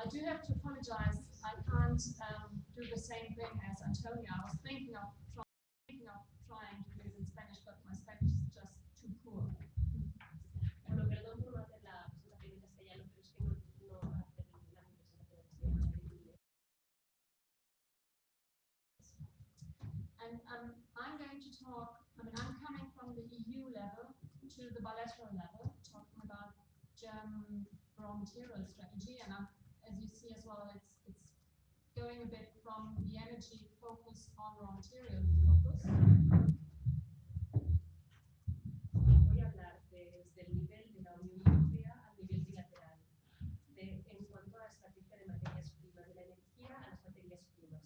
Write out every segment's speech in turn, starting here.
I do have to apologize. I can't um, do the same thing as Antonio. I was thinking of, try, thinking of trying to do it in Spanish, but my Spanish is just too poor. Bueno, perdón por no hacer la presentación en castellano, pero es que no, no hacer la presentación en castellano. And um, I'm going to talk, I mean, I'm coming from the EU level to the bilateral level, talking about German raw material strategy. And you see as well, it's, it's going a bit from the energy focus on raw material focus. Voy a hablar desde el nivel de la Unión Europea al nivel bilateral, de, en cuanto a la estrategia de materias primas, de la energía a las materias primas.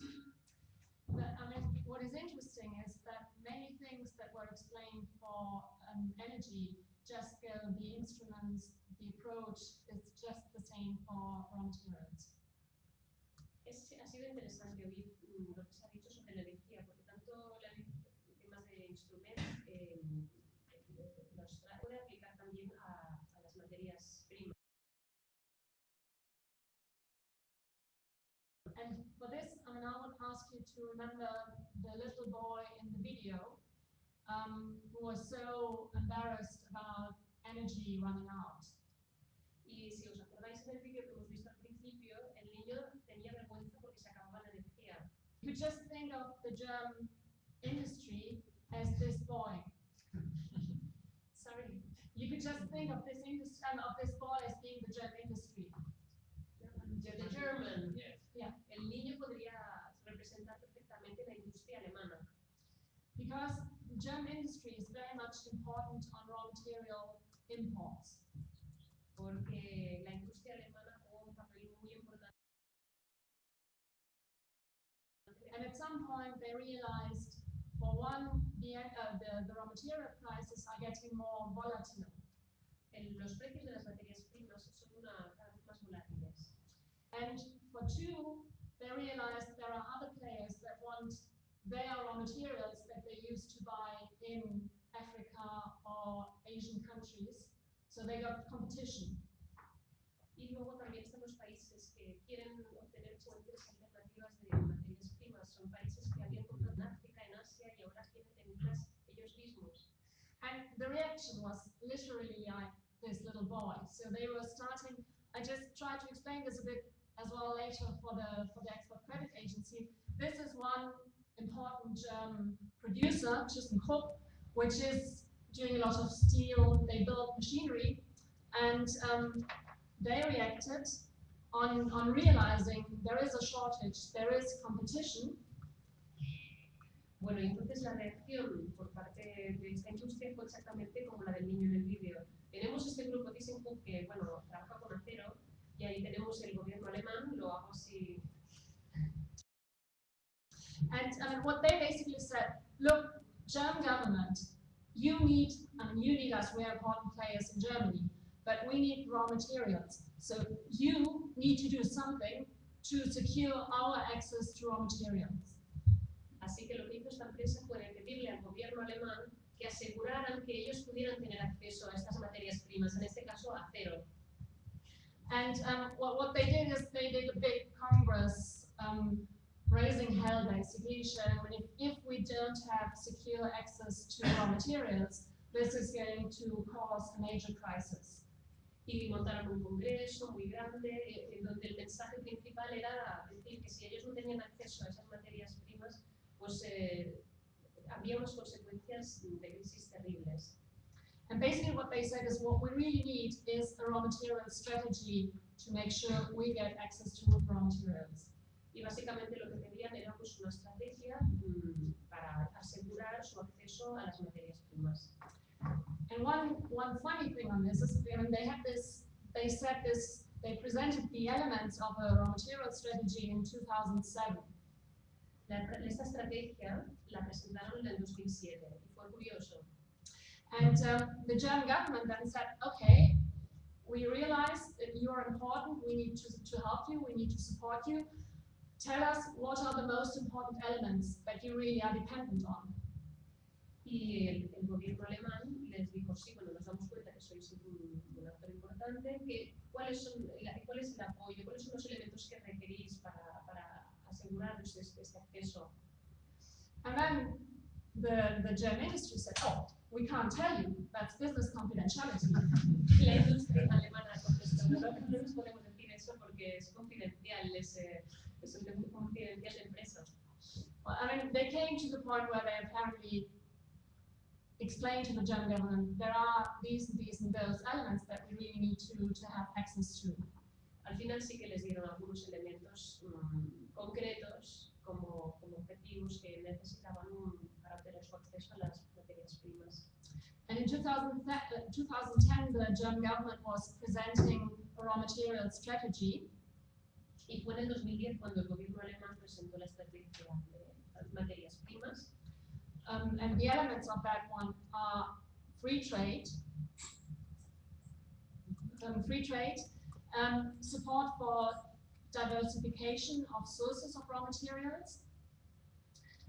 But I mean, what is interesting is that many things that were explained for um, energy just go, the instruments, the approach is just the same for raw materials. Es, ha sido interesante oír mm, lo que se ha dicho sobre la energía, porque tanto la, temas de instrumentos eh, los puede aplicar también a, a las materias primas. And for this, I mean, I would ask you to remember the little boy in the video um, who was so embarrassed about energy running out. Y si os acordáis en el vídeo que hemos You could just think of the German industry as this boy. Sorry, You could just think of this industry, um, of this boy as being the German industry. the German. Yes. Yeah. El niño podría representar perfectamente la industria alemana, Because German industry is very much important on raw material imports. porque la industria alemana juega un papel muy importante. And at some point, they realized, for one, the, uh, the, the raw material prices are getting more volatile. El- los precios de las materias primas son una, cada vez más volátiles. And for two, they realized there are other players that want their raw materials that they used to buy in Africa or Asian countries. So they got competition. Y luego también están los países que quieren obtener fuentes alternativas de materias primas. Son países que habían comprado en África, en Asia y ahora quieren tenerlas ellos mismos. And the reaction was literally like this little boy. So they were starting, I just tried to explain this a bit as well later for the, for the Export Credit Agency. This is one important German producer, ThyssenKrupp, which is doing a lot of steel, they build machinery, and um, they reacted on, on realizing there is a shortage, there is competition, Bueno, entonces la reacción por parte de esta industria fue exactamente como la del niño en el vídeo. Tenemos este grupo ThyssenKrupp que, bueno, trabaja con acero y ahí tenemos el gobierno alemán, lo hago así. And mean, what they basically said, look, German government, you need, mean, you need us, we're important players in Germany, but we need raw materials. So you need to do something to secure our access to raw materials. Así que lo que hizo esta empresa fue pedirle al gobierno alemán que aseguraran que ellos pudieran tener acceso a estas materias primas, en este caso acero. And um, what, what they did is they did a big congress um, raising hell basically, showing if, if we don't have secure access to raw materials, this is going to cause a major crisis. Y montaron un congreso muy grande eh, en donde el mensaje principal era decir que si ellos no tenían acceso a esas materias primas, pues eh, había unas consecuencias de crisis terribles. And basically what they said is what we really need is a raw material strategy to make sure we get access to raw materials. Y básicamente lo que pedían era pues, una estrategia mm, para asegurar su acceso a las materias primas. And one, one funny thing on this is, mean, they had this, they said this, they presented the elements of a raw material strategy in 2007. La- esta estrategia la presentaron en el 2007 y fue curioso. And um, the German government then said, okay, we realize that you are important, we need to, to help you, we need to support you. Tell us what are the most important elements that you really are dependent on. Y el, el gobierno alemán les dijo, sí, bueno, nos damos cuenta que sois un, un actor importante, que, ¿cuáles son, la- ¿cuál es el apoyo, cuáles son los elementos que requerís para, para aseguraros este, este acceso? And then the, the German industry said, oh, we can't tell you, that's business confidentiality. La industria alemana contestó, no, no nos podemos decir eso porque es confidencial, es, es un confidencial de empresa. Well, I mean, they came to the point where they apparently explained to the German government, there are these and these and those elements that we really need to, to have access to. Al final sí que les dieron algunos elementos mm, concretos como, como objetivos que necesitaban un, para obtener su acceso a las materias primas. And in 2010, uh, 2010, the German government was presenting a raw material strategy, Y fue en el 2010 cuando el gobierno alemán presentó la estrategia de las materias primas um, and the elements of that one are free trade, um, free trade, um, support for diversification of sources of raw materials.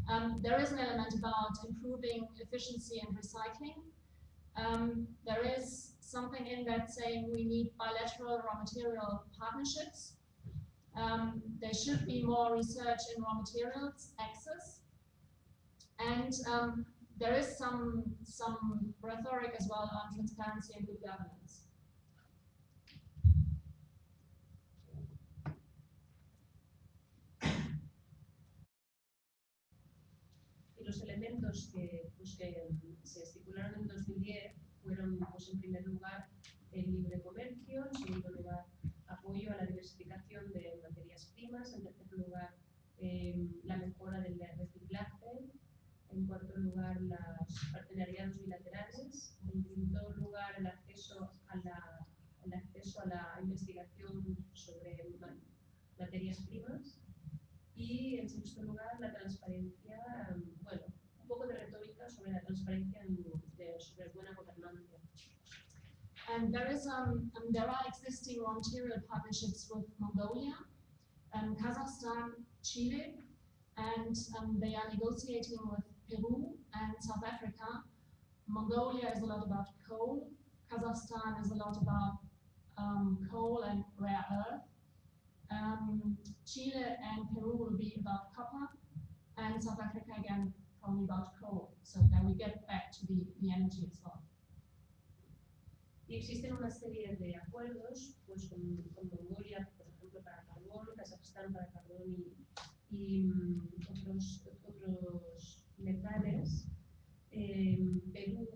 Um, there is an element about improving efficiency and recycling. Um, there is something in that saying we need bilateral raw material partnerships. Um, there should be more research in raw materials access. And um, there is some, some rhetoric as well on transparency and good governance. Los elementos que, pues, que se estipularon en 2010 fueron, pues, en primer lugar, el libre comercio, en segundo lugar, apoyo a la diversificación de materias primas, en tercer lugar, eh, la mejora And there is um, um there are existing material partnerships with Mongolia, um, Kazakhstan, Chile, and um, they are negotiating with Peru and South Africa. Mongolia is a lot about coal. Kazakhstan is a lot about um, coal and rare earth. Chile and Peru will be about copper, and South Africa again probably about coal. So then we get back to the, the energy as well. Y existen una serie de acuerdos pues, con, con Mongolia, por ejemplo, para carbón, Kazajstán para carbón y, y, mm, otros, otros metales, eh, Perú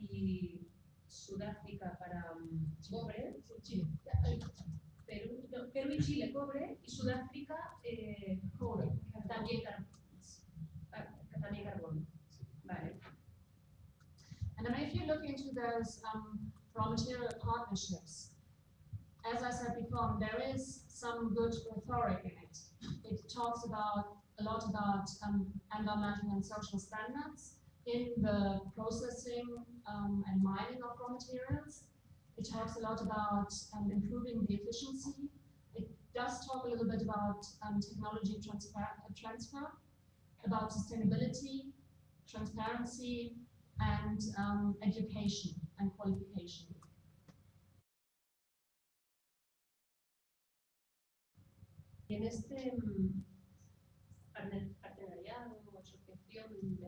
y Sudáfrica para mm, cobre, Perú, no, Perú y Chile cobre. Y Sudáfrica eh, cobre, también, ah, también carbón. Vale. And I mean, if you look into those um, raw material partnerships, as I said before, there is some good rhetoric in it. It talks about a lot about um, environmental and social standards in the processing um, and mining of raw materials. It talks a lot about um, improving the efficiency. It does talk a little bit about um, technology transfer, uh, transfer, about sustainability, transparency, and um, education and qualification. En este mm, partenariado o asociación en,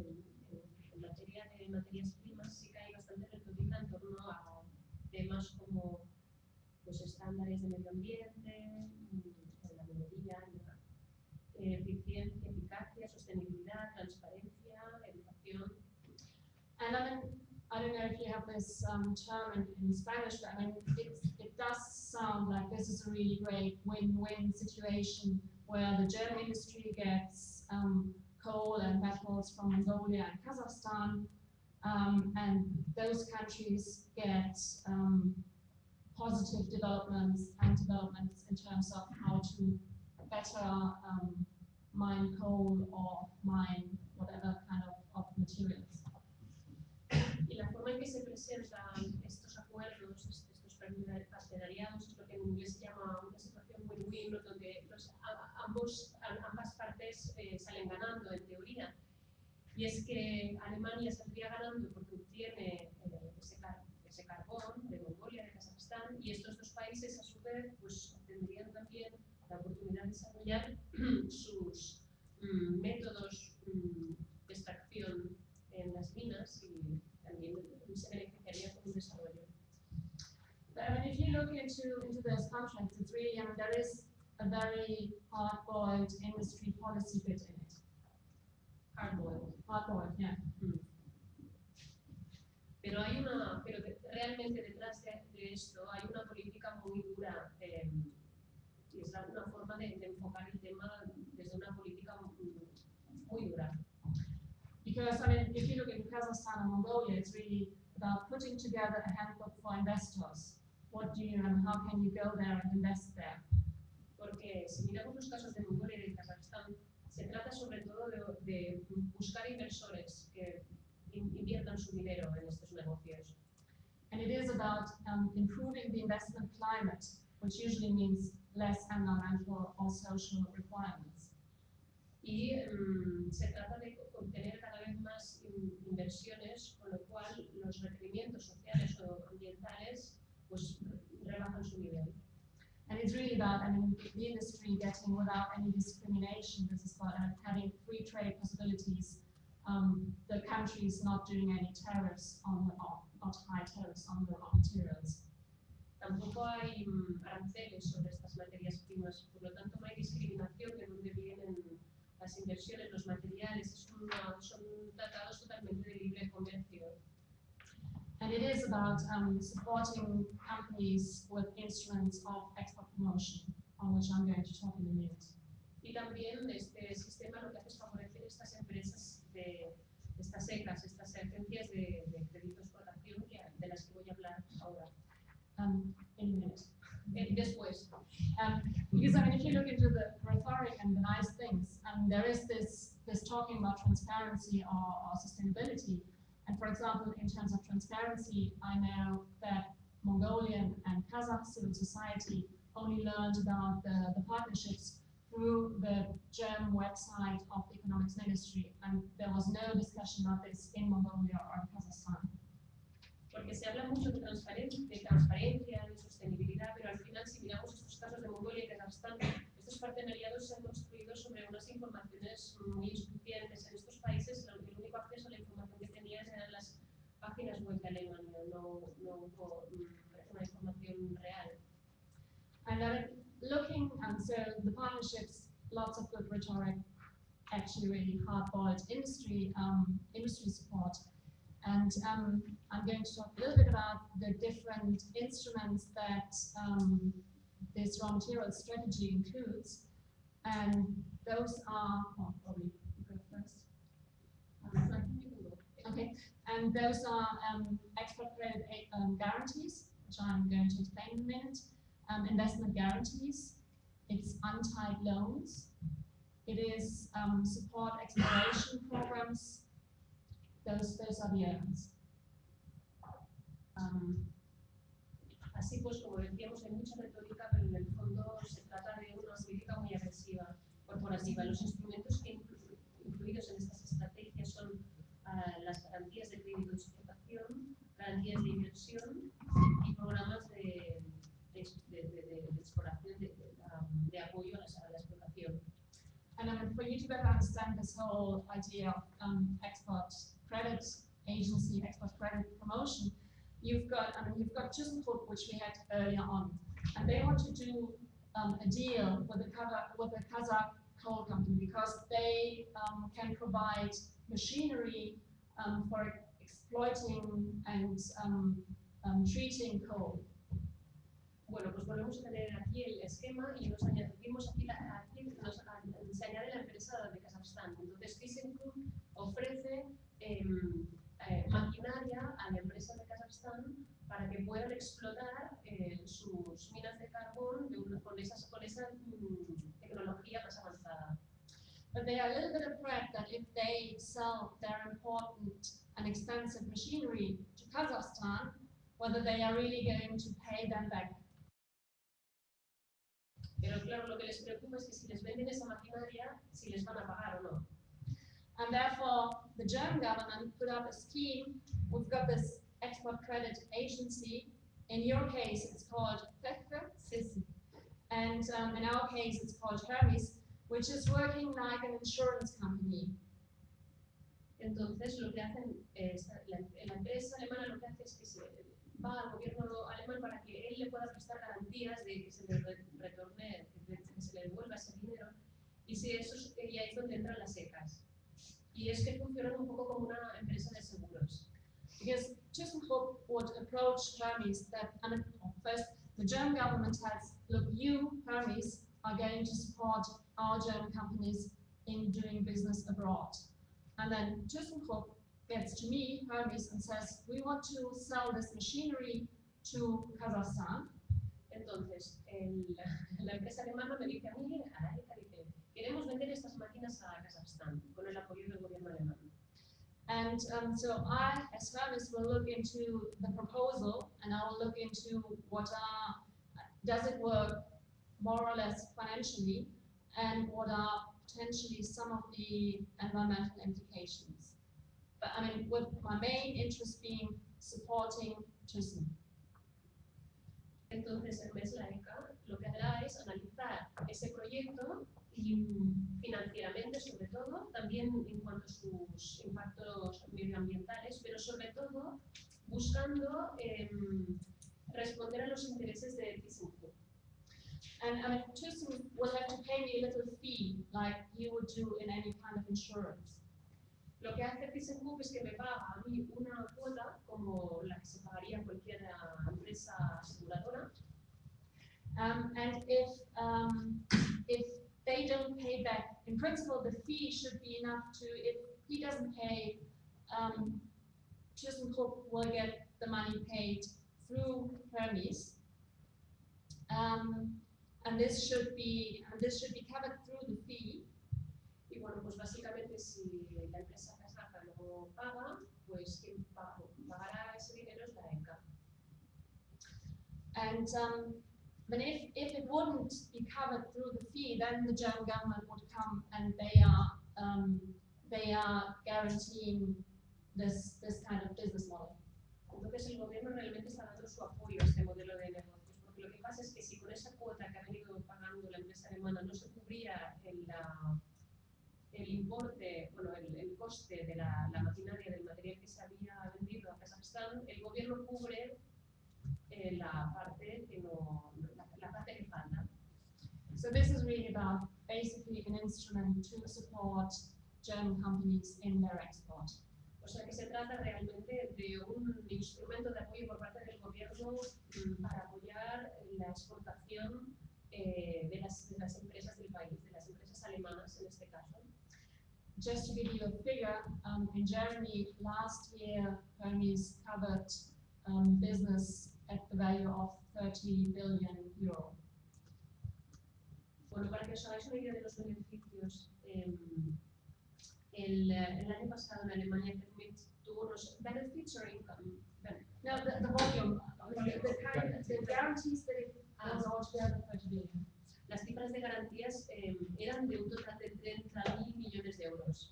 materia de materias primas sí que hay bastante retórica en torno a temas como los estándares de medio ambiente, mm, la minería, eh, eficiencia, eficacia, sostenibilidad, transparencia, educación. I don't know if you have this um, term in, in Spanish, but I mean, it, does sound like this is a really great win-win situation where the German industry gets um, coal and metals from Mongolia and Kazakhstan, um, and those countries get um, positive developments and developments in terms of how to better um, mine coal or mine whatever kind of, of materials. y la forma en que se presentan estos acuerdos, estos partenariados, es lo que en inglés se llama una situación win-win, donde pues, los, ambos, ambas partes eh, salen ganando, en teoría. Y es que Alemania saldría ganando porque obtiene eh, ese, car ese, carbón de Mongolia, de Kazajstán, y estos dos países, a su vez, pues tendrían también la oportunidad de desarrollar sus mm, métodos mm, into, into those contracts, it's really, I mean, there is a very hard-boiled industry policy bit in it. Hardboiled. Hard-boiled, yeah. Pero hay una, pero realmente detrás de, de esto hay una política muy dura eh, y es una forma de, de enfocar el tema desde una política mm, muy dura. Because, I mean, if you look in Kazakhstan and Mongolia, it's really about putting together a handbook for investors. What do you, and how can you go there and invest there? Porque si miramos los casos de Mongolia y de Kazajstán, se trata sobre todo de, de buscar inversores que in- inviertan su dinero en estos negocios. And it is about um, improving the investment climate, which usually means less environmental or social requirements. Y mm, se trata de obtener cada vez más in- inversiones, con lo cual los requerimientos sociales o ambientales su nivel. And it's really about, I mean, the industry getting without any discrimination. This is about having free trade possibilities. Um, the countries not doing any tariffs on the, not high tariffs on the raw materials. Tampoco hay mm, aranceles sobre estas materias primas, por lo tanto no hay discriminación de dónde vienen las inversiones, los materiales, es una- son tratados totalmente de libre comercio. And it is about um, supporting companies with instruments of export promotion, on which I'm going to talk in a minute. Y también este sistema lo que hace es favorecer estas empresas de estas secas, estas agencias de, de crédito exportación que, de las que voy a hablar ahora. Um, in a minute. Eh, después, Um, because I mean, if you look into the rhetoric and the nice things, um, there is this this talking about transparency or, or sustainability. And for example, in terms of transparency, I know that Mongolian and Kazakh civil society only learned about the, the partnerships through the German website of the economics ministry, and there was no discussion about this in Mongolia or Kazakhstan. porque se habla mucho de transparencia, de transparencia, de sostenibilidad, pero al final si miramos estos casos de Mongolia y Kazajstán, estos partenariados se han construido sobre unas informaciones muy insuficientes. En estos países el único acceso a la información eran las páginas web de Alemania, no, no una información real. And then looking, and so the partnerships, lots of good rhetoric, actually really hard-boiled industry, um, industry support. And um, I'm going to talk a little bit about the different instruments that um, this raw material strategy includes. And those are, oh, probably you go first. Okay, and those are um, export credit um, guarantees, which I'm going to explain in a minute um, investment guarantees, it's untied loans, it is um, support exploration programs. Those, those are the elements. Am, así pues, como decíamos, hay mucha retórica, pero en el fondo se trata de una política muy agresiva, corporativa. Los instrumentos que inclu- incluidos en estas estrategias son las garantías de crédito de exportación, garantías de inversión y programas de, de, de, de- exploración, de, de, apoyo a, las- a la explotación. And I mean, for you to better understand this whole idea of um, export credit agency, export credit promotion, you've got, I mean, you've got ThyssenKrupp, which we had earlier on, and they want to do um, a deal with the Kazakh, with the Kazakh coal company because they um, can provide machinery um, for exploiting and um, um, treating coal. Bueno, pues volvemos a tener aquí el esquema y nos añadimos aquí, la, aquí nos, a- se añade la empresa de Kazajstán. Entonces, ThyssenKrupp ofrece em, eh, maquinaria a la empresa de Kazajstán para que puedan explotar eh, sus minas de carbón de con, esas, con esa mm, tecnología avanzada. But they are a little bit afraid that if they sell their important and expensive machinery to Kazakhstan, whether they are really going to pay them back. Pero claro, lo que les preocupa es que si les venden esa maquinaria, si les van a pagar o no. And therefore, the German government put up a scheme. We've got this export credit agency in your case, it's called Feffe, and um, in our case, it's called Hermes, which is working like an insurance company. Entonces, lo que hacen, es, la, la empresa alemana lo que hace es que se va al gobierno alemán para que él le pueda prestar garantías de que se le re- retorne, que, se le devuelva ese dinero, y si eso es, y ahí es donde entran las secas. Y es que funcionan un poco como una empresa de seguros. Because ThyssenKrupp would approach Hermes that, first, the German government has, look, you, Hermes, are going to support our German companies in doing business abroad. And then ThyssenKrupp gets to me, Hermes, and says, we want to sell this machinery to Kazakhstan. Entonces, el- la empresa alemana me dice a mí, a la ECA, dice, queremos vender estas máquinas a Kazajstán con el apoyo del gobierno alemán. And um, so I, as Hermes, will look into the proposal and I will look into what are, does it work more or less financially and what are potentially some of the environmental implications. But I mean, with my main interest being supporting Thyssen. Entonces, el MES, la ECA, lo que hará es analizar ese proyecto y mm, financieramente, sobre todo, también en cuanto a sus impactos medioambientales, pero sobre todo buscando em, responder a los intereses de ThyssenKrupp. And I mean, Thyssen will have to pay me a little fee like you would do in any kind of insurance. Lo que hace ThyssenKrupp es que me paga a mí una cuota como la que se pagaría cualquier ah, empresa aseguradora Um, and if, um, if they don't pay back, in principle, the fee should be enough to, if he doesn't pay, um, ThyssenKrupp will get the money paid through Hermes. Um, and this should be, and this should be covered through the fee. y bueno, pues básicamente si la empresa kazaja no paga, pues quien pa- pagará ese dinero es la ECA. And, um, but if, if it wouldn't be covered through the fee, then the German government would come and they are, um, they are guaranteeing this, this kind of business model. Entonces el gobierno realmente está dando su apoyo a este modelo de negocios, porque lo que pasa es que si con esa cuota que ha venido pagando la empresa alemana no se cubría el, el importe, bueno, el, el coste de la, la maquinaria, del material que se había vendido a Kazajstán, el gobierno cubre eh, la parte que no, la, la parte que falta. So this is really about basically an instrument to support German companies in their export. O sea que se trata realmente de un instrumento de apoyo por parte del gobierno para apoyar la exportación eh, de, las, de las empresas del país, de las empresas alemanas en este caso. Just to give you a figure, um, in Germany last year, Hermes covered um, business at the value of 30 billion euro. Bueno, para que os hagáis una idea de los beneficios, em, el, eh, el año pasado en Alemania Termit tuvo unos benefits or income. Ben- No, the, the volume, the, the kind, the guarantees that it was altogether 30 billion. Las cifras de garantías em, eran de un total de 30.000 millones de euros.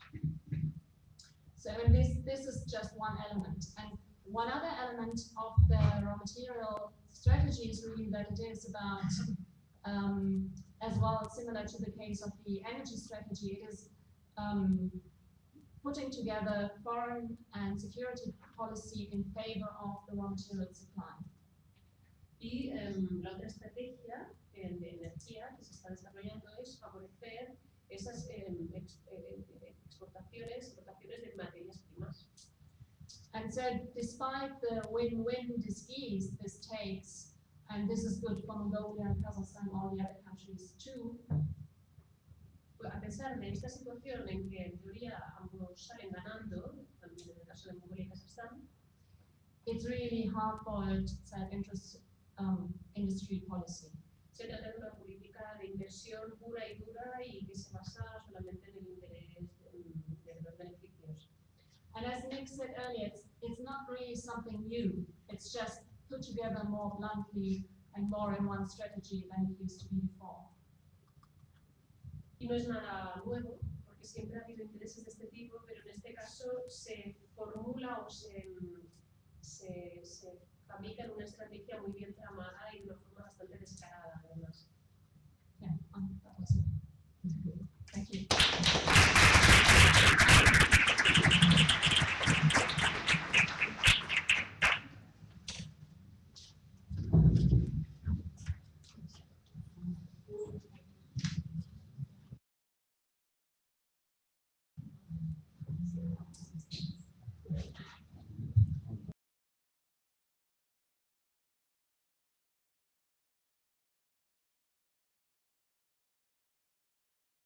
So and this, this is just one element. And one other element of the raw material strategy is really that it is about, um, as well, similar to the case of the energy strategy, it is um, putting together foreign and security policy in favor of the raw material supply. Y em, la otra estrategia em, de energía que se está desarrollando es favorecer esas em, ex- eh, eh, exportaciones, exportaciones de materias primas. And so despite the win-win disease this takes, and this is good for Mongolia and Kazakhstan all the other countries too, pesar de esta situación en que en teoría ambos salen ganando, también en el caso de Mongolia y Kazajstán, it's really hard-boiled self-interest um, industry policy. se trata de una política de inversión pura y dura y que se basa solamente en el interés de, de los beneficios. And as Nick said earlier, it's, it's not really something new. It's just put together more bluntly and more in one strategy than it used to be before. Y no es nada nuevo, porque siempre ha habido intereses de este tipo, pero en este caso se formula o se, se, se fabrican una estrategia muy bien tramada y de una forma bastante descarada, además. Yeah. Thank you.